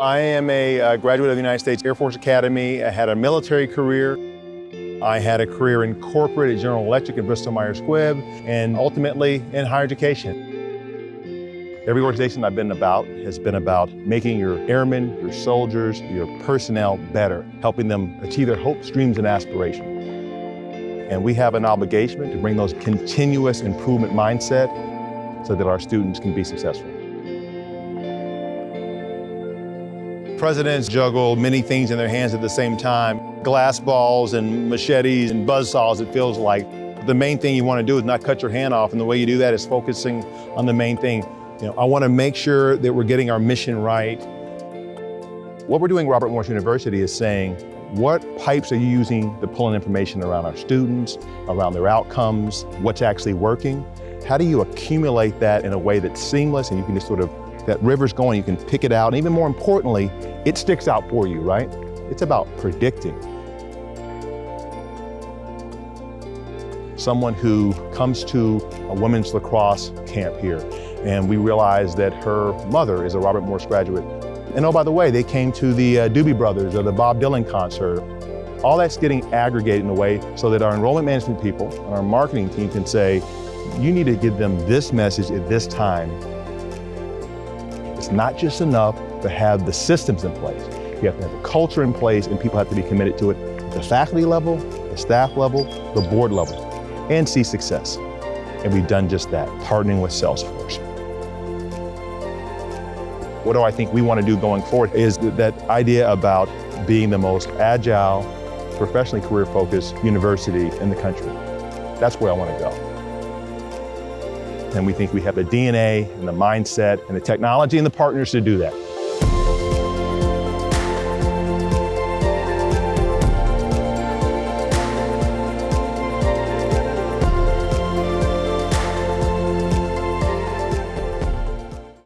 I am a uh, graduate of the United States Air Force Academy. I had a military career. I had a career in corporate at General Electric and Bristol Myers Squibb, and ultimately in higher education. Every organization I've been about has been about making your airmen, your soldiers, your personnel better, helping them achieve their hopes, dreams, and aspirations. And we have an obligation to bring those continuous improvement mindset so that our students can be successful. Presidents juggle many things in their hands at the same time. Glass balls and machetes and buzz saws, it feels like. The main thing you want to do is not cut your hand off, and the way you do that is focusing on the main thing. You know, I want to make sure that we're getting our mission right. What we're doing Robert Morris University is saying, what pipes are you using to pull in information around our students, around their outcomes, what's actually working? How do you accumulate that in a way that's seamless and you can just sort of that river's going, you can pick it out, and even more importantly, it sticks out for you, right? It's about predicting. Someone who comes to a women's lacrosse camp here, and we realize that her mother is a Robert Morris graduate. And oh, by the way, they came to the uh, Doobie Brothers or the Bob Dylan concert. All that's getting aggregated in a way so that our enrollment management people and our marketing team can say, you need to give them this message at this time not just enough to have the systems in place. You have to have the culture in place and people have to be committed to it at the faculty level, the staff level, the board level, and see success. And we've done just that, partnering with Salesforce. What do I think we want to do going forward is that idea about being the most agile, professionally career-focused university in the country. That's where I want to go. And we think we have the DNA and the mindset and the technology and the partners to do that.